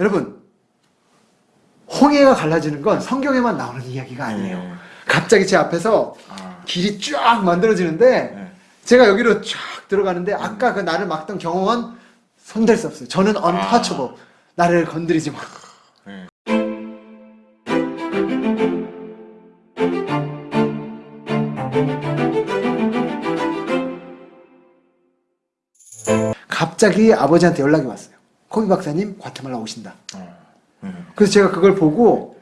여러분 홍해가 갈라지는 건 성경에만 나오는 이야기가 아니에요. 네. 갑자기 제 앞에서 아, 길이 쫙 만들어지는데 네. 제가 여기로 쫙 들어가는데 아까 그 나를 막던 경험은 손댈 수 없어요. 저는 untouchable. 나를 건드리지 마. 네. 갑자기 아버지한테 연락이 왔어요. 코비 박사님 과테말라 오신다. 어, 네. 그래서 제가 그걸 보고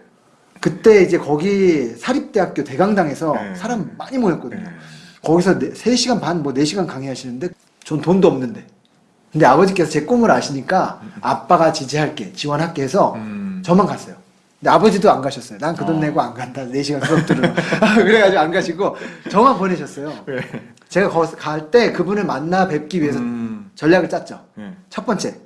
그때 이제 거기 사립대학교 대강당에서 네. 사람 많이 모였거든요. 네. 거기서 네- 3시간 반, 뭐 4시간 강의하시는데 전 돈도 없는데. 근데 아버지께서 제 꿈을 아시니까 아빠가 지지할게, 지원할게 해서 음. 저만 갔어요. 근데 아버지도 안 가셨어요. 난 그돈 어. 내고 안 간다. 4시간 수업 들으러. 그래가지고 안 가시고 저만 보내셨어요. 네. 제가 거기서 갈때 그분을 만나 뵙기 위해서 음. 전략을 짰죠. 네. 첫 번째,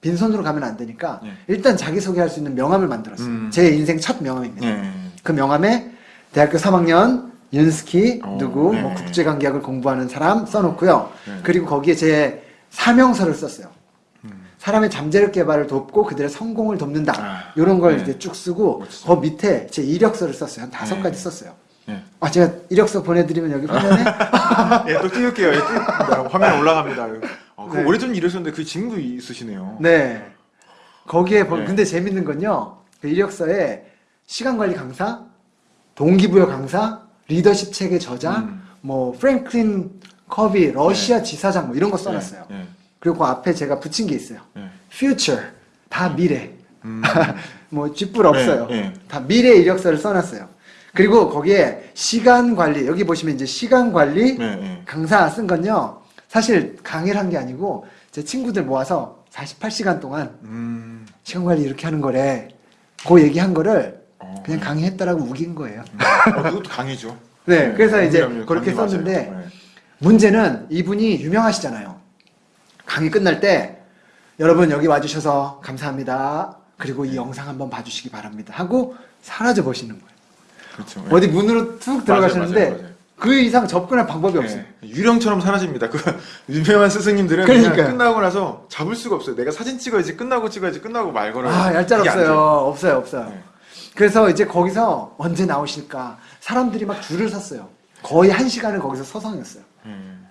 빈손으로 가면 안 되니까 네. 일단 자기소개할 수 있는 명함을 만들었어요. 음. 제 인생 첫 명함입니다. 네. 그 명함에 대학교 3학년 윤스키 어, 누구 네. 뭐 국제관계학을 공부하는 사람 써놓고요. 네. 그리고 거기에 제 사명서를 썼어요. 음. 사람의 잠재력 개발을 돕고 그들의 성공을 돕는다. 아, 이런 걸 네. 이제 쭉 쓰고 멋지다. 그 밑에 제 이력서를 썼어요. 한 다섯 네. 가지 썼어요. 네. 아 제가 이력서 보내드리면 여기 화면에 예, 또 띄울게요. 예. 화면 올라갑니다. 어, 그 네. 오래전 일하셨는데 그 친구 있으시네요. 네. 거기에 보- 네. 근데 재밌는 건요. 그 이력서에 시간 관리 강사, 동기부여 강사, 리더십 체계 저자, 음. 뭐 프랭클린 커비 러시아 지사장 뭐 이런 거 써놨어요. 네. 그리고 그 앞에 제가 붙인 게 있어요. 네. future 다 미래. 음. 뭐 쥐뿔 없어요. 네, 네. 다 미래 이력서를 써놨어요. 그리고 거기에 시간 관리 여기 보시면 이제 시간 관리 네. 네. 강사 쓴 건요. 사실 강의를 한 게 아니고 제 친구들 모아서 48시간 동안 음. 시간 관리 이렇게 하는 거래. 그 얘기한 거를 어, 그냥 강의했다라고 우긴 거예요. 어, 그것도 강의죠. 네, 그래서 이제 강의라면 그렇게 강의 썼는데 맞아요. 네. 문제는 이분이 유명하시잖아요. 강의 끝날 때 여러분 여기 와주셔서 감사합니다. 그리고 이 영상 한번 봐주시기 바랍니다. 하고 사라져 버시는 거예요. 그렇죠. 네. 어디 문으로 툭 들어가시는데 맞아요, 맞아요. 그 이상 접근할 방법이 없어요. 네. 유령처럼 사라집니다. 그 유명한 스승님들은 그러니까요. 그냥 끝나고 나서 잡을 수가 없어요. 내가 사진 찍어야지 끝나고 찍어야지 끝나고 말 걸어야지. 아, 얄짤 없어요. 없어요, 없어요. 네. 그래서 이제 거기서 언제 나오실까? 사람들이 막 줄을 섰어요. 거의 한 시간을 거기서 서성였어요. 음.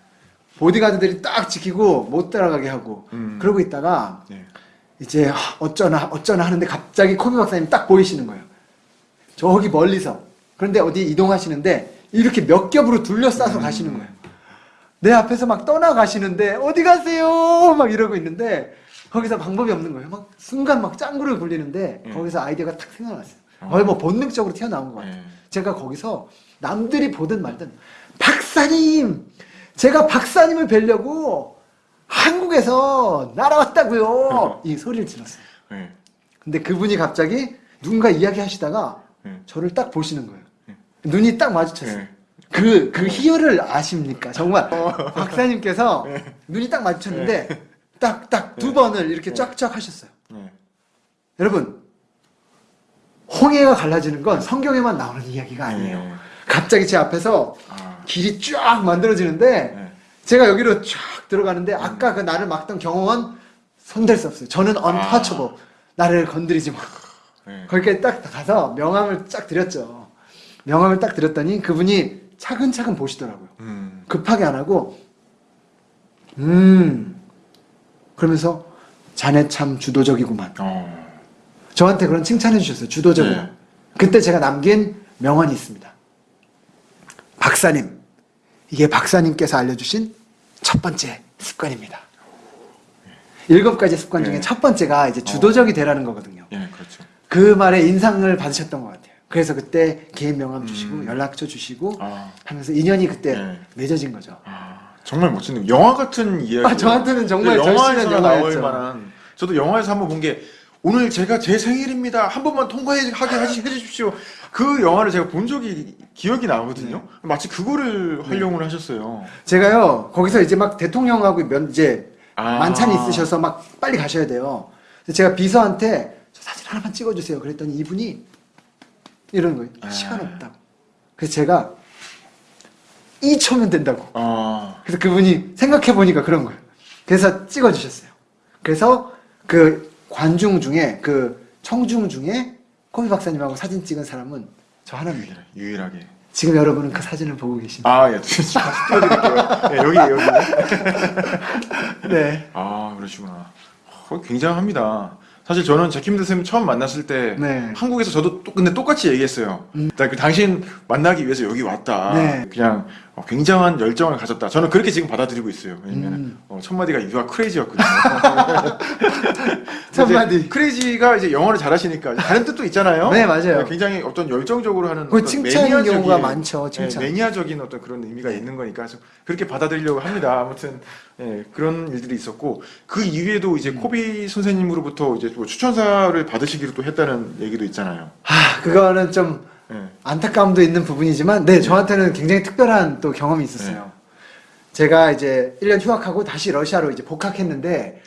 보디가드들이 딱 지키고 못 따라가게 하고 음. 그러고 있다가 네. 이제 하, 어쩌나 어쩌나 하는데 갑자기 코비 박사님 딱 보이시는 거예요. 저기 멀리서. 그런데 어디 이동하시는데 이렇게 몇 겹으로 둘러싸서 음. 가시는 거예요. 내 앞에서 막 떠나가시는데 어디 가세요? 막 이러고 있는데 거기서 방법이 없는 거예요. 막 순간 막 짱구를 굴리는데 음. 거기서 아이디어가 탁 생각났어요. 어. 거의 뭐 본능적으로 튀어나온 것 같아요. 네. 제가 거기서 남들이 보든 말든 박사님 제가 박사님을 뵈려고 한국에서 날아왔다고요 이 소리를 질렀어요 네. 근데 그분이 갑자기 누군가 이야기하시다가 네. 저를 딱 보시는 거예요 네. 눈이 딱 마주쳤어요 네. 그, 그 희열을 아십니까? 정말 박사님께서 네. 눈이 딱 마주쳤는데 딱 딱 두 번을 이렇게 쫙쫙 하셨어요 네. 여러분 홍해가 갈라지는 건 성경에만 나오는 이야기가 아니에요 네. 갑자기 제 앞에서 아. 길이 쫙 만들어지는데 네. 제가 여기로 쫙 들어가는데 아까 그 나를 막던 경험은 손댈 수 없어요. 저는 untouchable. 나를 건드리지 마. 네. 거기까지 딱 가서 명함을 쫙 드렸죠. 명함을 딱 드렸더니 그분이 차근차근 보시더라고요. 음. 급하게 안 하고 음 그러면서 자네 참 주도적이구만. 어. 저한테 그런 칭찬해 주셨어요. 주도적으로. 네. 그때 제가 남긴 명언이 있습니다. 박사님, 이게 박사님께서 알려주신 첫 번째 습관입니다. 일곱 가지 습관 중에 네. 첫 번째가 이제 주도적이 되라는 거거든요. 예, 그렇죠. 그 말에 인상을 받으셨던 것 같아요. 그래서 그때 개인 명함 주시고 음. 연락처 주시고 아. 하면서 인연이 그때 네. 맺어진 거죠. 아, 정말 멋지네요. 영화 같은 이야기. 아, 저한테는 정말 영화에서 절실한 나올 영화였죠. 만한. 저도 영화에서 한번 본 게 오늘 제가 제 생일입니다. 한 번만 통과하게 해주십시오. 그 영화를 제가 본 적이 기억이 나거든요. 네. 마치 그거를 활용을 하셨어요. 제가요 거기서 이제 막 대통령하고 면 이제 아. 만찬이 있으셔서 막 빨리 가셔야 돼요. 제가 비서한테 저 사진 하나만 찍어주세요. 그랬더니 이분이 이러는 거예요. 아. 시간 없다고. 그래서 제가 2초면 된다고. 아, 그래서 그분이 생각해 보니까 그런 거예요. 그래서 찍어주셨어요. 그래서 그 관중 중에 그 청중 중에 코비 박사님하고 사진 찍은 사람은 저 하나입니다. 유일하게. 지금 여러분은 그 사진을 보고 계십니다. 아, 예. 예, 여기, 여기. 네. 아, 그러시구나. 어, 굉장합니다. 사실 저는 제킴드 쌤 처음 만났을 때 네. 한국에서 저도 또, 근데 똑같이 얘기했어요. 나그 당신 만나기 위해서 여기 왔다. 네. 그냥 어, 굉장한 열정을 가졌다. 저는 그렇게 지금 받아들이고 있어요. 왜냐면 음. 어, 첫 마디가 유아 크레이지였거든요. 첫 마디. 크레이지가 이제 영어를 잘하시니까 다른 뜻도 있잖아요. 네, 맞아요. 굉장히 어떤 열정적으로 하는 그 칭찬인 매니아적인- 경우가 많죠, 칭찬. 네, 매니아적인 어떤 그런 의미가 있는 거니까 그렇게 받아들이려고 합니다. 아무튼 예, 그런 일들이 있었고 그 이후에도 이제 음. 코비 선생님으로부터 이제 뭐 추천사를 받으시기로 또 했다는 얘기도 있잖아요. 하, 그거는 좀 예. 안타까움도 있는 부분이지만, 네, 저한테는 굉장히 특별한 또 경험이 있었어요. 제가 이제 1년 휴학하고 다시 러시아로 이제 복학했는데,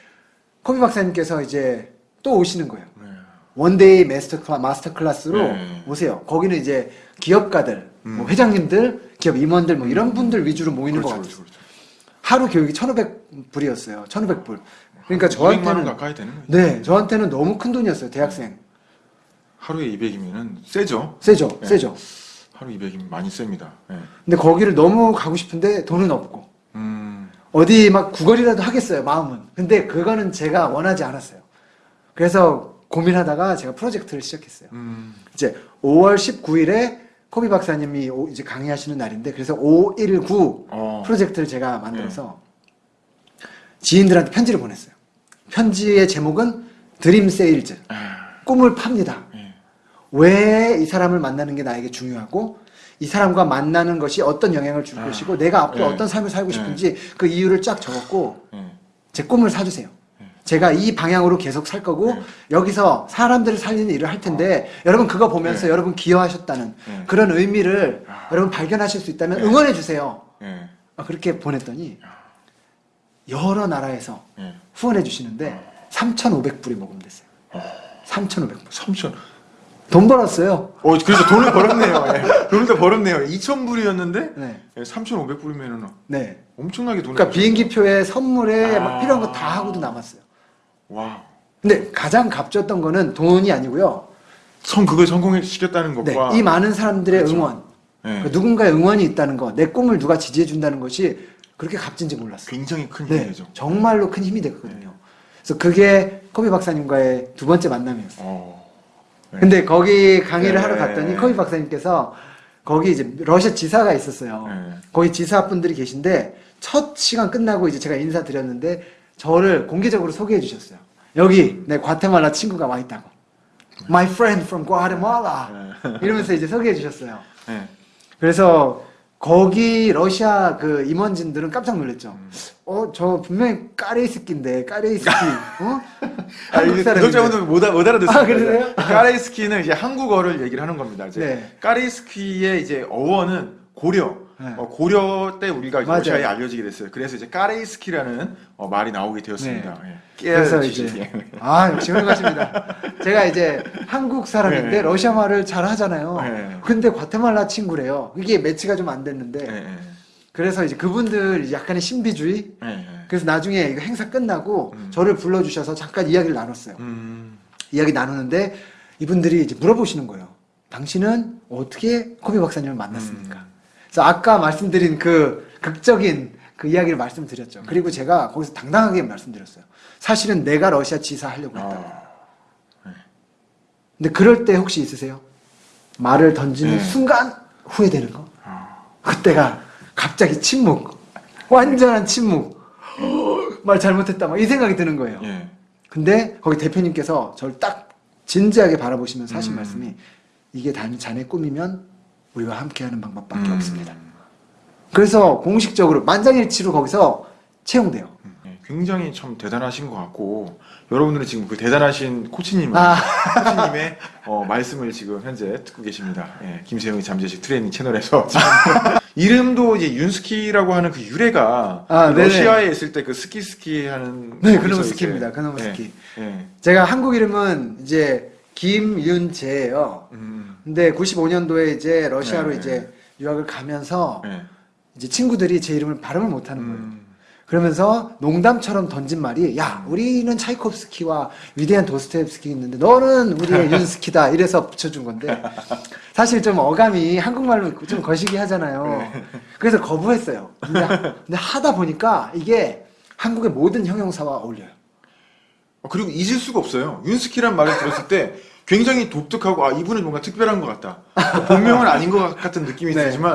코비 박사님께서 이제 또 오시는 거예요. 네. one day master, cla, master class로 네. 오세요. 거기는 이제 기업가들, 뭐 음. 회장님들, 기업 임원들, 뭐 이런 분들 위주로 모이는 것 그렇죠, 같아요. 그렇죠, 그렇죠. 하루 교육이 1,500불이었어요. 1,500불. 그러니까 200만 원 저한테는, 가까이 되는 거죠. 네, 저한테는 너무 큰 돈이었어요. 대학생. 하루에 200이면은 세죠. 세죠, 네. 세죠. 하루 200이면 많이 셉니다. 예. 근데 거기를 너무 가고 싶은데 돈은 없고. 음. 어디 막 구걸이라도 하겠어요, 마음은. 근데 그거는 제가 원하지 않았어요. 그래서 고민하다가 제가 프로젝트를 시작했어요. 음. 이제 5월 19일에 코비 박사님이 오- 이제 강의하시는 날인데 그래서 519 어. 프로젝트를 제가 만들어서 지인들한테 편지를 보냈어요. 편지의 제목은 dream sales. 꿈을 팝니다. 예. 왜이 사람을 만나는 게 나에게 중요하고 이 사람과 만나는 것이 어떤 영향을 줄 아, 것이고 내가 앞으로 예. 어떤 삶을 살고 예. 싶은지 그 이유를 쫙 적었고 예. 제 꿈을 사주세요. 제가 이 방향으로 계속 살 거고 네. 여기서 사람들을 살리는 일을 할 텐데 여러분 그거 보면서 네. 여러분 기여하셨다는 네. 그런 의미를 아. 여러분 발견하실 수 있다면 네. 응원해 주세요. 예. 아, 그렇게 보냈더니 여러 나라에서 예. 후원해 주시는데 3,500불이 모금됐어요. 3,500불. 3천. 돈 벌었어요. 어, 그래서 돈을 벌었네요. 예. 돈을 더 벌었네요. 2,000불이었는데 네. 3,500불이면은 네. 엄청나게 돈을 그러니까 벌었어요. 비행기 표에 선물에 막 아. 필요한 거 다 하고도 남았어요. 와. 근데 가장 값졌던 거는 돈이 아니고요. 성 그걸 성공시켰다는 네. 것과 이 많은 사람들의 그렇죠. 응원. 예. 그 누군가의 응원이 있다는 거, 내 꿈을 누가 지지해 준다는 것이 그렇게 값진지 몰랐어요. 굉장히 큰 네, 힘이죠. 정말로 큰 힘이 됐거든요. 그래서 그게 코비 박사님과의 두 번째 만남이었어요. 어. 네. 근데 거기 강의를 네. 하러 갔더니 코비 박사님께서 거기 이제 러시아 지사가 있었어요. 네. 거기 지사분들이 계신데 첫 시간 끝나고 이제 제가 인사드렸는데 저를 공개적으로 소개해 주셨어요. 여기 내 과테말라 친구가 와 있다고. My friend from Guatemala. 이러면서 이제 소개해 주셨어요. 네. 그래서 거기 러시아 그 임원진들은 깜짝 놀랐죠. 음. 어, 저 분명히 까레이스키인데 까레이스키, 어? 아, 한국 이게 사람인데. 구독자분들 못, 알- 못 알아듣습니다. 아, 그러세요? 까레이스키는 이제 한국어를 얘기를 하는 겁니다. 이제 네. 까레이스키의 이제 어원은 고려. 네. 어, 고려 때 우리가 맞아요. 러시아에 알려지게 됐어요. 그래서 이제 까레이스키라는 어, 말이 나오게 되었습니다. 예. 그래서. 이제 아 역시 훌륭하십니다. 제가 이제 한국 사람인데 네. 러시아 말을 잘 하잖아요. 네. 근데 과테말라 친구래요. 이게 매치가 좀 안 됐는데 예, 예. 그래서 이제 그분들 약간의 신비주의. 예, 예. 그래서 나중에 이거 행사 끝나고 음. 저를 불러주셔서 잠깐 이야기를 나눴어요. 음. 이야기 나누는데 이분들이 이제 물어보시는 거예요. 당신은 어떻게 코비 박사님을 만났습니까? 음. 그래서 아까 말씀드린 그 극적인 그 이야기를 말씀드렸죠. 그리고 제가 거기서 당당하게 말씀드렸어요. 사실은 내가 러시아 지사 하려고 했다고. 아, 근데 그럴 때 혹시 있으세요? 말을 던지는 네. 순간 후회되는 거? 아. 그때가 갑자기 침묵. 완전한 침묵. 말 잘못했다. 막 이 생각이 드는 거예요. 예. 근데 거기 대표님께서 저를 딱 진지하게 바라보시면서 하신 음. 말씀이 이게 단 자네 꿈이면 우리와 함께하는 방법밖에 음. 없습니다. 그래서 공식적으로 만장일치로 거기서 채용돼요. 음, 예. 굉장히 참 대단하신 것 같고 여러분들은 지금 그 대단하신 코치님 아. 코치님의 어, 말씀을 지금 현재 듣고 계십니다. 예, 김세영의 잠재의식 트레이닝 채널에서 이름도 이제 윤스키라고 하는 그 유래가 아. 러시아에 있을 때 그 스키 스키 하는 네, 그놈의 스키입니다. 그놈의 예, 스키. 예. 제가 한국 이름은 이제 김윤재예요. 음, 근데 95년도에 이제 러시아로 네. 이제 유학을 가면서 예. 이제 친구들이 제 이름을 발음을 못하는 거예요. 음, 그러면서 농담처럼 던진 말이 야 우리는 차이콥스키와 위대한 도스토옙스키 있는데 너는 우리의 윤스키다 이래서 붙여준 건데 사실 좀 어감이 한국말로 좀 거시기 하잖아요. 그래서 거부했어요. 근데, 근데 하다 보니까 이게 한국의 모든 형용사와 어울려요. 어, 그리고 잊을 수가 없어요. 윤스키란 말을 들었을 때 굉장히 독특하고 아 이분은 뭔가 특별한 것 같다. 본명은 아닌 것 같은 느낌이 네. 들지만